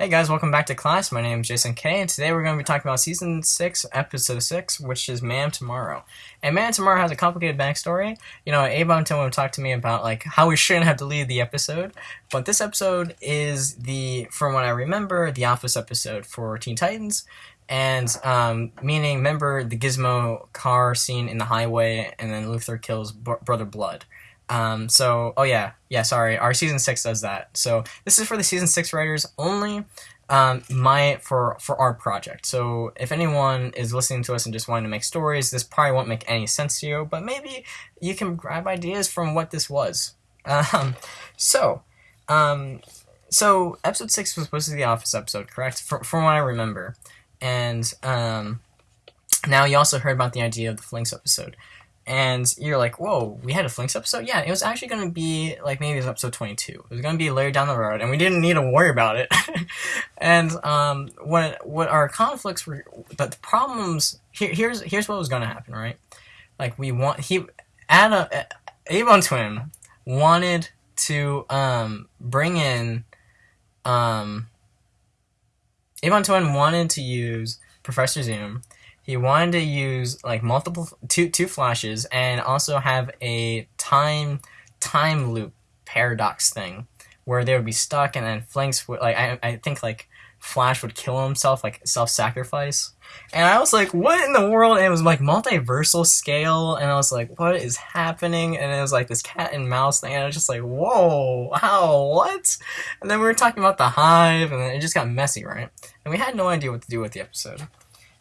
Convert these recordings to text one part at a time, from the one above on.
Hey guys, welcome back to class. My name is Jason K, and today we're going to be talking about Season 6, Episode 6, which is Man Tomorrow. And Man Tomorrow has a complicated backstory. You know, Avon Tim talked to me about, like, how we shouldn't have deleted the episode, but this episode is the, from what I remember, the Office episode for Teen Titans, and, um, meaning, remember the Gizmo car scene in the highway, and then Luthor kills Brother Blood. Um, so, oh yeah, yeah, sorry, our season six does that. So this is for the season six writers only. Um, my for for our project. So if anyone is listening to us and just wanting to make stories, this probably won't make any sense to you. But maybe you can grab ideas from what this was. Um, so, um, so episode six was supposed to be the Office episode, correct? From from what I remember, and um, now you also heard about the idea of the Flinks episode and you're like, whoa, we had a Flinks episode? Yeah, it was actually going to be, like, maybe it was episode 22. It was going to be later down the road, and we didn't need to worry about it. and um, what what our conflicts were, but the problems, here, here's here's what was going to happen, right? Like, we want, he, Adam, Avon Twin wanted to um, bring in, um, Avon Twin wanted to use Professor Zoom he wanted to use like multiple two two flashes and also have a time time loop paradox thing where they would be stuck and then Flinks would like I, I think like Flash would kill himself like self-sacrifice. And I was like what in the world? And it was like multiversal scale and I was like what is happening? And it was like this cat and mouse thing and I was just like whoa wow what? And then we were talking about the hive and then it just got messy right? And we had no idea what to do with the episode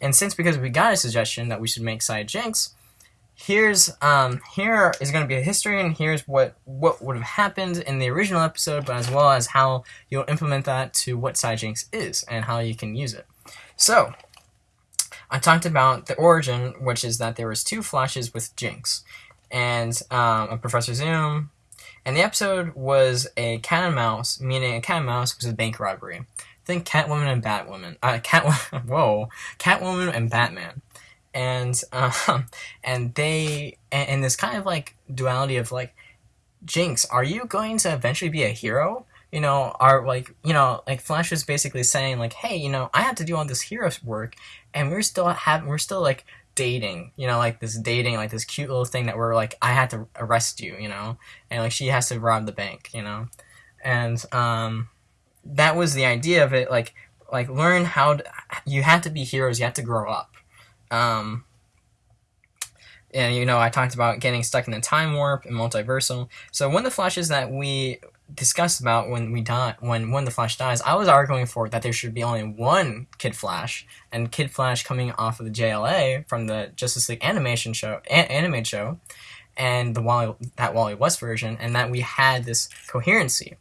and since because we got a suggestion that we should make Cy Jinx, here's um here is going to be a history and here's what what would have happened in the original episode, but as well as how you'll implement that to what Cy Jinx is and how you can use it. So I talked about the origin, which is that there was two flashes with Jinx, and um, a Professor Zoom, and the episode was a cat and mouse, meaning a cat and mouse was a bank robbery think Catwoman and Batwoman. Uh, Catwoman. Whoa, Catwoman and Batman, and um, and they and, and this kind of like duality of like, Jinx, are you going to eventually be a hero? You know, are like you know, like Flash is basically saying like, hey, you know, I have to do all this hero work, and we're still having, we're still like dating, you know, like this dating, like this cute little thing that we're like, I had to arrest you, you know, and like she has to rob the bank, you know, and um that was the idea of it. Like like learn how to, you have to be heroes. You have to grow up. Um, and you know, I talked about getting stuck in the time warp and multiversal. So one of the flashes that we discussed about when we die, when when the Flash dies, I was arguing for that there should be only one Kid Flash, and Kid Flash coming off of the JLA from the Justice League animation show, a- animated show, and the Wally that Wally West version, and that we had this coherency.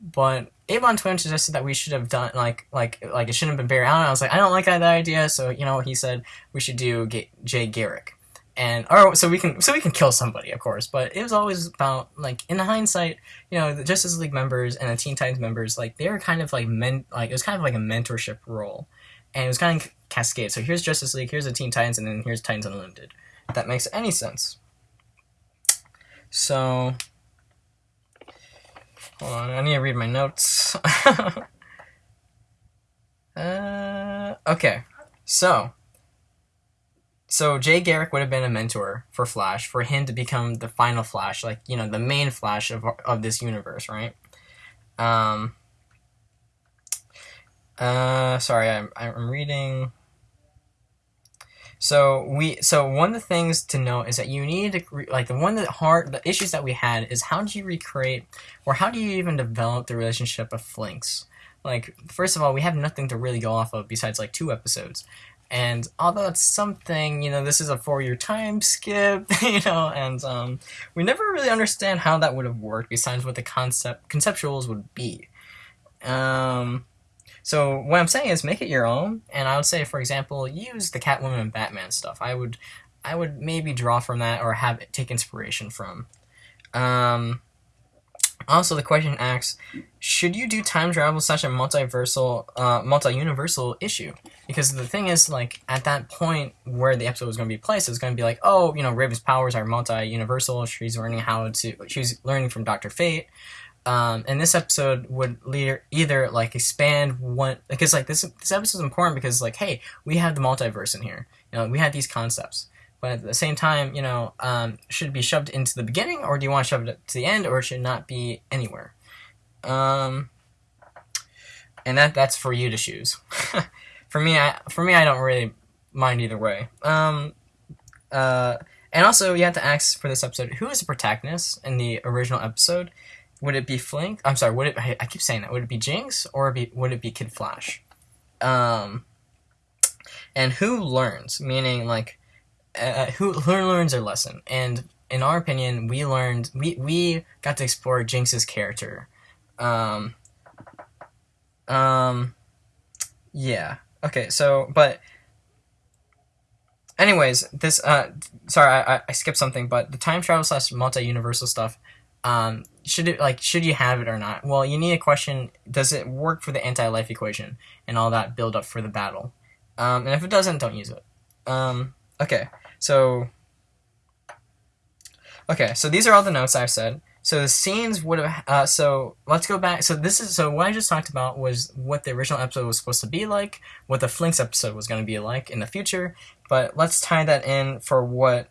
But Avon Twin suggested that we should have done like like like it shouldn't have been Barry Allen. I was like, I don't like that idea. So you know, he said we should do G- Jay Garrick, and or so we can so we can kill somebody, of course. But it was always about like in hindsight, you know, the Justice League members and the Teen Titans members, like they were kind of like men, like it was kind of like a mentorship role, and it was kind of cascade. So here's Justice League, here's the Teen Titans, and then here's Titans Unlimited. If that makes any sense. So Hold on, I need to read my notes. uh, okay, so so Jay Garrick would have been a mentor for Flash for him to become the final Flash, like you know the main Flash of of this universe, right? Um. Uh, sorry, I'm I'm reading. So we so one of the things to note is that you need to like the one the hard the issues that we had is how do you recreate or how do you even develop the relationship of Flinks? Like first of all, we have nothing to really go off of besides like two episodes. And although it's something, you know, this is a four-year time skip, you know, and um, we never really understand how that would have worked besides what the concept conceptuals would be. Um, so what I'm saying is make it your own, and I would say, for example, use the Catwoman and Batman stuff. I would, I would maybe draw from that or have it take inspiration from. Um, also, the question asks, should you do time travel such a multiversal, uh, multi-universal issue? Because the thing is, like, at that point where the episode was going to be placed, it was going to be like, oh, you know, Raven's powers are multi-universal. She's learning how to, she's learning from Doctor Fate. Um, and this episode would either like expand one because like this this episode is important because like hey we have the multiverse in here. You know we have these concepts. But at the same time you know um, should it be shoved into the beginning or do you want to shove it to the end or should it not be anywhere? Um, and that that's for you to choose. For me I for me I don't really mind either way. Um, uh, and also you have to ask for this episode who is the protagonist in the original episode would it be Flink? I'm sorry. Would it? I keep saying that. Would it be Jinx or be, would it be Kid Flash? Um, and who learns? Meaning like, uh, who who learns their lesson? And in our opinion, we learned we we got to explore Jinx's character. Um. Um. Yeah. Okay. So, but. Anyways, this uh, sorry, I, I skipped something, but the time travel slash multi universal stuff um, should it like should you have it or not? Well, you need a question: Does it work for the anti-life equation and all that build up for the battle? Um, and if it doesn't, don't use it. Um, okay, so okay, so these are all the notes I've said. So the scenes would have. Uh, so let's go back. So this is so what I just talked about was what the original episode was supposed to be like, what the Flinks episode was going to be like in the future. But let's tie that in for what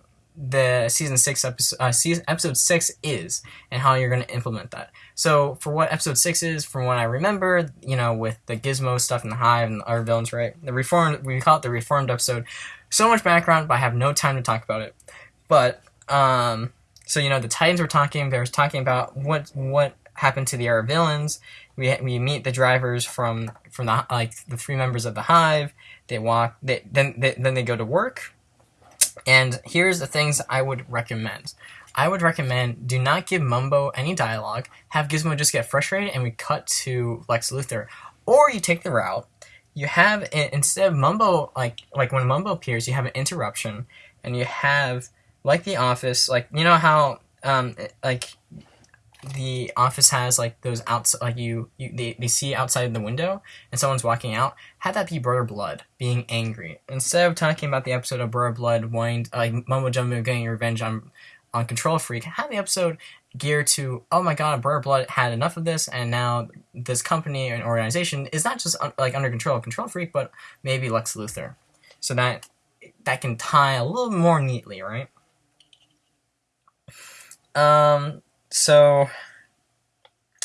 the season six episode uh, season, episode six is and how you're going to implement that. So for what episode six is, from what I remember, you know, with the Gizmo stuff and the Hive and our villains, right? The reformed we call it the reformed episode. So much background, but I have no time to talk about it. But um, so you know, the Titans were talking. They were talking about what what happened to the Era villains. We we meet the drivers from from the like the three members of the Hive. They walk. They then they, then they go to work and here's the things I would recommend. I would recommend do not give Mumbo any dialogue. Have Gizmo just get frustrated and we cut to Lex Luthor. Or you take the route, you have instead of Mumbo like like when Mumbo appears, you have an interruption and you have like the office, like you know how um like the office has like those outside like you, you they, they see outside the window and someone's walking out have that be brother blood being angry? Instead of talking about the episode of brother blood wanting like mumbo jumbo getting revenge on on control freak have the episode geared to oh my god brother blood had enough of this and now this company and organization is not just un- like under control of control freak but maybe lex luthor. So that that can tie a little more neatly right? Um so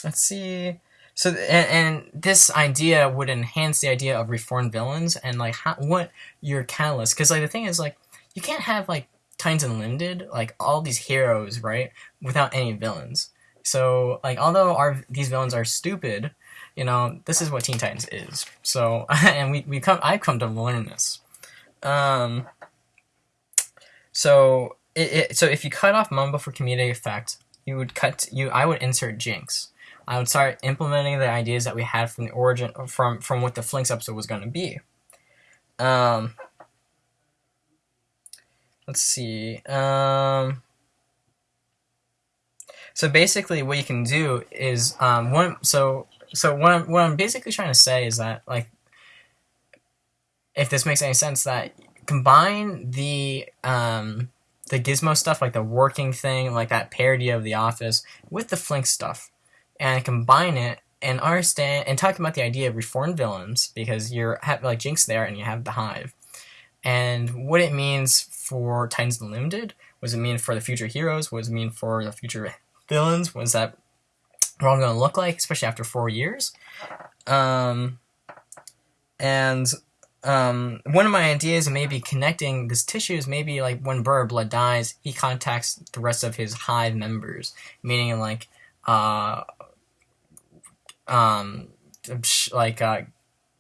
let's see. So and, and, this idea would enhance the idea of reformed villains and like how, what your catalyst. Because like the thing is like you can't have like Titans Unlimited like all these heroes right without any villains. So like although our these villains are stupid, you know this is what Teen Titans is. So and we we come I've come to learn this. Um. So it, it so if you cut off Mumbo for comedic effect, you would cut you I would insert Jinx. I would start implementing the ideas that we had from the origin from from what the Flinks episode was going to be. Um, let's see. Um, so basically, what you can do is um, one. So so what I'm what I'm basically trying to say is that like, if this makes any sense, that combine the um the Gizmo stuff, like the working thing, like that parody of The Office, with the Flink stuff, and combine it and understand and talk about the idea of reformed villains because you're have like Jinx there and you have the Hive, and what it means for Titans Unlimited. What does it mean for the future heroes? What does it mean for the future villains? What is that We're all going to look like, especially after four years? Um, and um, one of my ideas may be connecting this tissue is maybe like when Burr Blood dies, he contacts the rest of his hive members, meaning like, uh, um, like uh,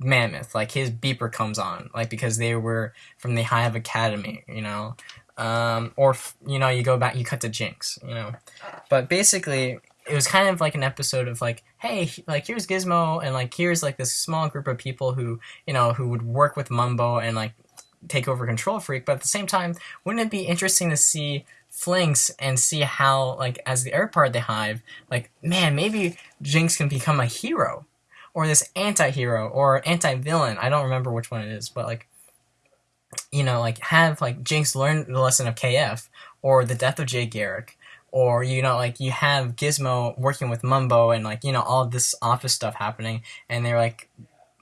Mammoth, like his beeper comes on, like because they were from the Hive Academy, you know, um, or you know you go back, you cut to Jinx, you know, but basically it was kind of like an episode of like, hey, like here's Gizmo, and like here's like this small group of people who you know who would work with Mumbo and like take over Control Freak. But at the same time, wouldn't it be interesting to see Flinks and see how like as the air part of the Hive, like man, maybe Jinx can become a hero, or this anti-hero or anti-villain. I don't remember which one it is, but like you know, like have like Jinx learn the lesson of KF or the death of Jay Garrick or you know like you have Gizmo working with Mumbo and like you know all this office stuff happening and they're like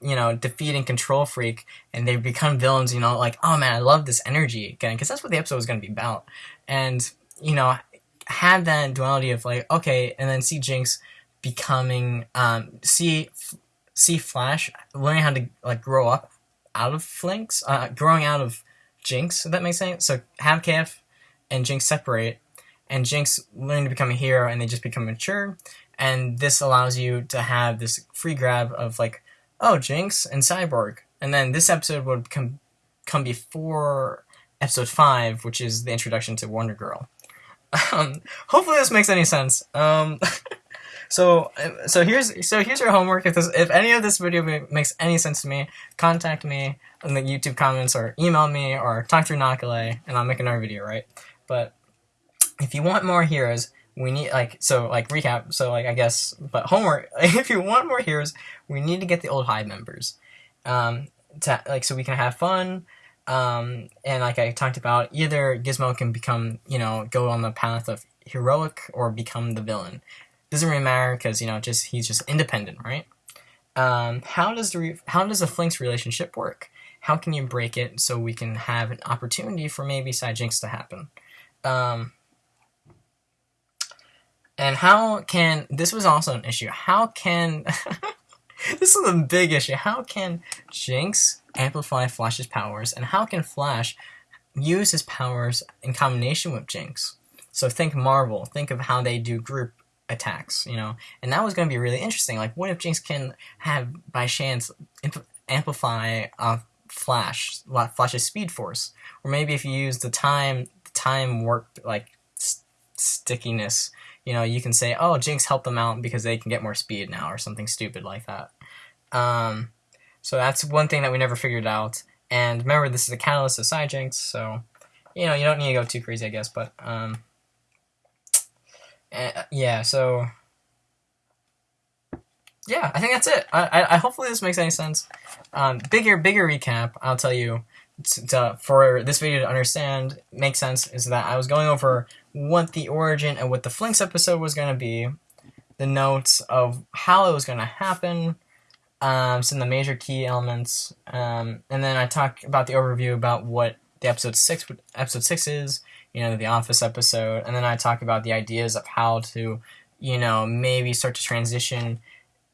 you know defeating Control Freak and they become villains you know like oh man I love this energy again because that's what the episode was going to be about. And you know have that duality of like okay and then see Jinx becoming um see see Flash learning how to like grow up out of Flinks uh growing out of Jinx if that makes sense. So have KF and Jinx separate and Jinx learning to become a hero and they just become mature. And this allows you to have this free grab of like, oh, Jinx and Cyborg. And then this episode would come come before episode five, which is the introduction to Wonder Girl. Um, hopefully this makes any sense. Um, so so here's so here's your homework. If this if any of this video makes any sense to me, contact me in the YouTube comments or email me or talk through Nakale and I'll make another video, right? But if you want more heroes, we need like so like recap. So like I guess, but homework. If you want more heroes, we need to get the old Hive members, um, to like so we can have fun. Um, and like I talked about, either Gizmo can become you know go on the path of heroic or become the villain. Doesn't really matter because you know just he's just independent, right? Um, how does the how does the Flinks relationship work? How can you break it so we can have an opportunity for maybe Cy Jinx to happen? Um, and how can this was also an issue? How can this is a big issue? How can Jinx amplify Flash's powers, and how can Flash use his powers in combination with Jinx? So think Marvel. Think of how they do group attacks, you know. And that was going to be really interesting. Like, what if Jinx can have by chance amplify uh, Flash, Flash's Speed Force, or maybe if you use the time time warp like stickiness you know, you can say, oh, Jinx helped them out because they can get more speed now or something stupid like that. Um, so that's one thing that we never figured out. And remember, this is a catalyst of Cy Jinx, so, you know, you don't need to go too crazy, I guess, but, um, uh, yeah, so, yeah, I think that's it. I, I, I hopefully this makes any sense. Um, bigger, bigger recap, I'll tell you, to, for this video to understand, make sense, is that I was going over what the origin and what the Flinks episode was going to be, the notes of how it was going to happen, um, some of the major key elements, um, and then I talk about the overview about what the episode six episode six is, you know, the Office episode, and then I talk about the ideas of how to, you know, maybe start to transition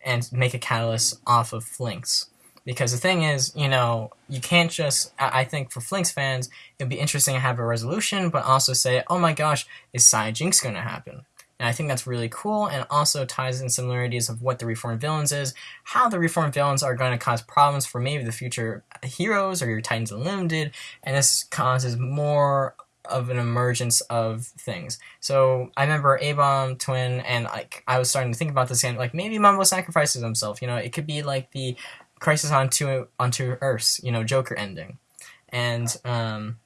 and make a catalyst off of Flinks. Because the thing is, you know, you can't just, I think for Flinks fans, it'd be interesting to have a resolution, but also say, oh my gosh, is Cy Jinx going to happen? And I think that's really cool and also ties in similarities of what the Reformed Villains is, how the Reformed Villains are going to cause problems for maybe the future heroes or your Titans Unlimited, and this causes more of an emergence of things. So I remember A-Bomb Twin, and like I was starting to think about this, and like maybe Mumbo sacrifices himself. You know, it could be like the Crisis on Two on Two Earths, you know, Joker ending, and um,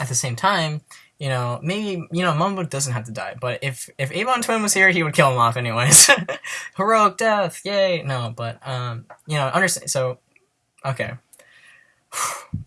at the same time, you know, maybe you know Mumbo doesn't have to die, but if if A-Bomb Twin was here, he would kill him off anyways. Heroic death, yay! No, but um, you know, understand. So, okay.